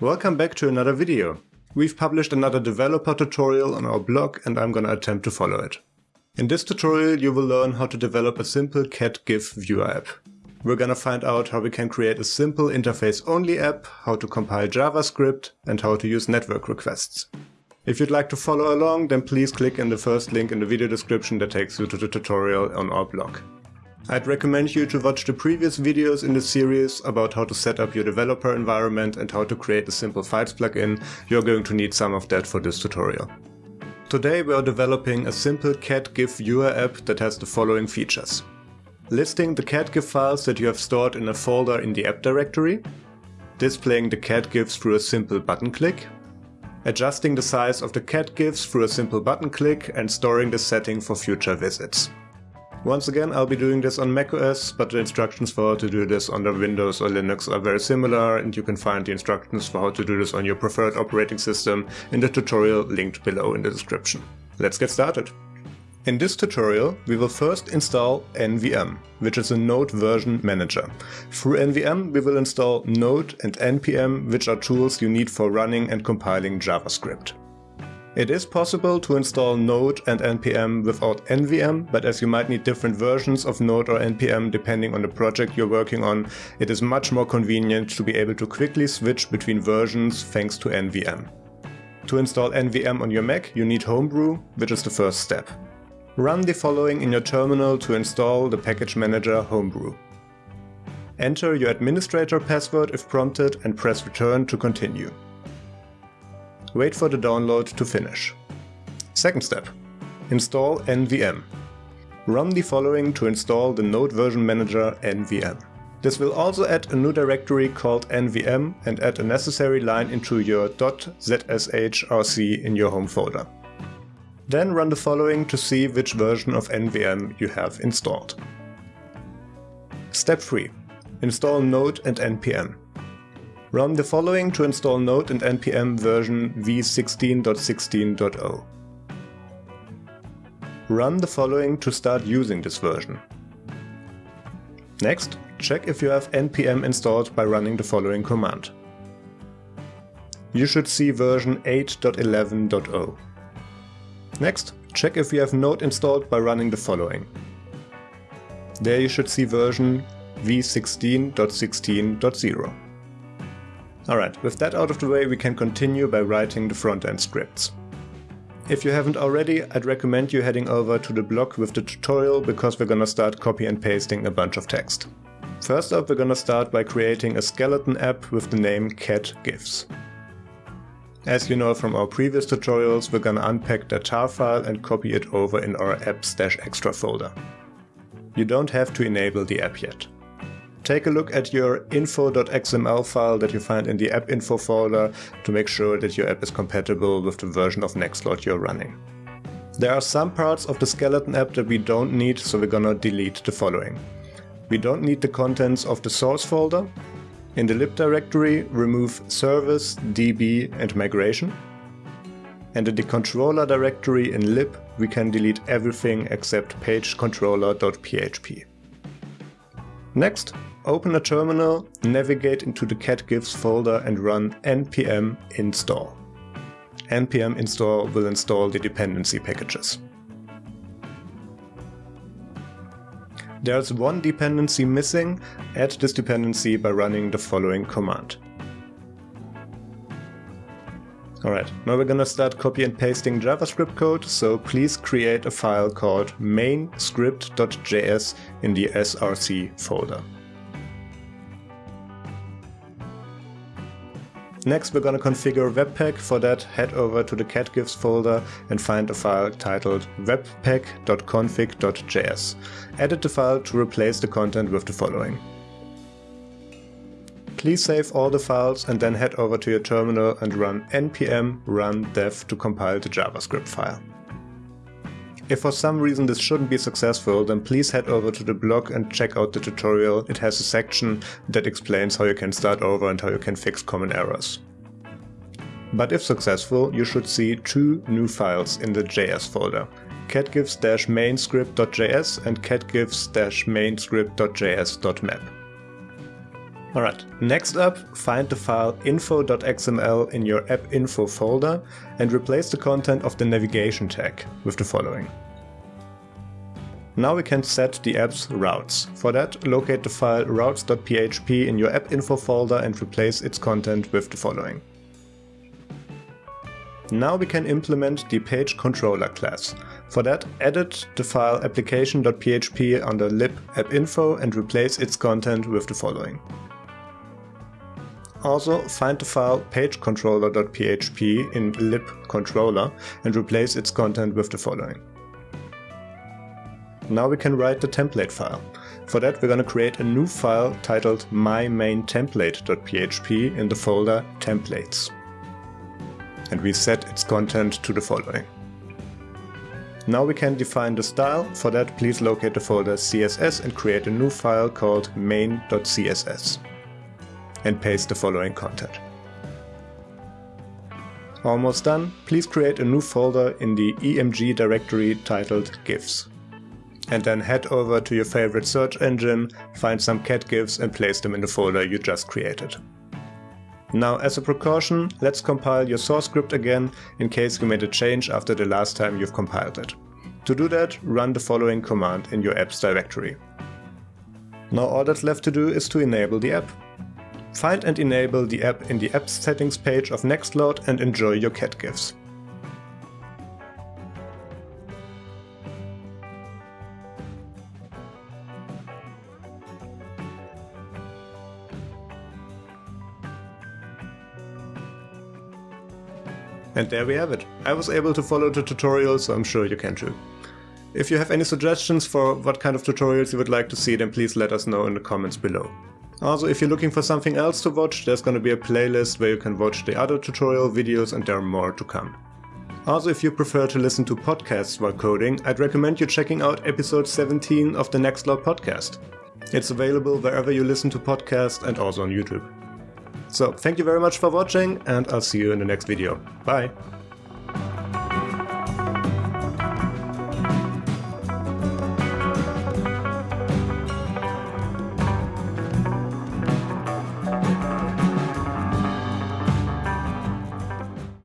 Welcome back to another video. We've published another developer tutorial on our blog and I'm gonna attempt to follow it. In this tutorial you will learn how to develop a simple cat GIF viewer app. We're gonna find out how we can create a simple interface-only app, how to compile JavaScript, and how to use network requests. If you'd like to follow along, then please click in the first link in the video description that takes you to the tutorial on our blog. I'd recommend you to watch the previous videos in the series about how to set up your developer environment and how to create a simple files plugin. You're going to need some of that for this tutorial. Today we are developing a simple cat GIF viewer app that has the following features. Listing the cat GIF files that you have stored in a folder in the app directory, displaying the cat GIFs through a simple button click, adjusting the size of the cat GIFs through a simple button click and storing the setting for future visits. Once again, I'll be doing this on macOS, but the instructions for how to do this the Windows or Linux are very similar, and you can find the instructions for how to do this on your preferred operating system in the tutorial linked below in the description. Let's get started. In this tutorial, we will first install NVM, which is a Node version manager. Through NVM, we will install Node and NPM, which are tools you need for running and compiling JavaScript. It is possible to install Node and NPM without NVM, but as you might need different versions of Node or NPM depending on the project you're working on, it is much more convenient to be able to quickly switch between versions thanks to NVM. To install NVM on your Mac, you need Homebrew, which is the first step. Run the following in your terminal to install the package manager Homebrew. Enter your administrator password if prompted and press return to continue. Wait for the download to finish. Second step. Install NVM. Run the following to install the Node version manager NVM. This will also add a new directory called NVM and add a necessary line into your .zshrc in your home folder. Then run the following to see which version of NVM you have installed. Step 3. Install Node and NPM. Run the following to install Node and npm version v16.16.0. Run the following to start using this version. Next, check if you have npm installed by running the following command. You should see version 8.11.0. Next, check if you have Node installed by running the following. There you should see version v16.16.0. Alright, with that out of the way we can continue by writing the front-end scripts. If you haven't already, I'd recommend you heading over to the blog with the tutorial because we're gonna start copy and pasting a bunch of text. First up we're gonna start by creating a skeleton app with the name cat gifs. As you know from our previous tutorials, we're gonna unpack the tar file and copy it over in our apps-extra folder. You don't have to enable the app yet. Take a look at your info.xml file that you find in the app info folder to make sure that your app is compatible with the version of Nextcloud you're running. There are some parts of the skeleton app that we don't need, so we're gonna delete the following. We don't need the contents of the source folder. In the lib directory, remove service, db and migration. And in the controller directory in lib, we can delete everything except pagecontroller.php. Next, open a terminal, navigate into the catgifs folder and run npm install. npm install will install the dependency packages. There's one dependency missing, add this dependency by running the following command. Alright, now we're gonna start copy and pasting JavaScript code, so please create a file called main.script.js in the src folder. Next we're gonna configure Webpack, for that head over to the catgifs folder and find a file titled webpack.config.js. Edit the file to replace the content with the following. Please save all the files and then head over to your terminal and run npm run dev to compile the JavaScript file. If for some reason this shouldn't be successful, then please head over to the blog and check out the tutorial. It has a section that explains how you can start over and how you can fix common errors. But if successful, you should see two new files in the JS folder, catgifs-mainscript.js and catgifs-mainscript.js.map. Alright, next up, find the file info.xml in your app info folder and replace the content of the navigation tag with the following. Now we can set the app's routes. For that, locate the file routes.php in your app info folder and replace its content with the following. Now we can implement the page controller class. For that, edit the file application.php under lib appinfo and replace its content with the following. Also, find the file pagecontroller.php in libcontroller and replace its content with the following. Now we can write the template file. For that we're going to create a new file titled mymaintemplate.php in the folder templates. And we set its content to the following. Now we can define the style. For that please locate the folder CSS and create a new file called main.css and paste the following content. Almost done, please create a new folder in the EMG directory titled GIFs. And then head over to your favorite search engine, find some cat GIFs and place them in the folder you just created. Now as a precaution, let's compile your source script again in case you made a change after the last time you've compiled it. To do that, run the following command in your apps directory. Now all that's left to do is to enable the app. Find and enable the app in the Apps settings page of Nextcloud and enjoy your cat gifs. And there we have it. I was able to follow the tutorial, so I'm sure you can too. If you have any suggestions for what kind of tutorials you would like to see, then please let us know in the comments below. Also, if you're looking for something else to watch, there's gonna be a playlist where you can watch the other tutorial videos and there are more to come. Also, if you prefer to listen to podcasts while coding, I'd recommend you checking out episode 17 of the Nextcloud podcast. It's available wherever you listen to podcasts and also on YouTube. So, thank you very much for watching and I'll see you in the next video. Bye!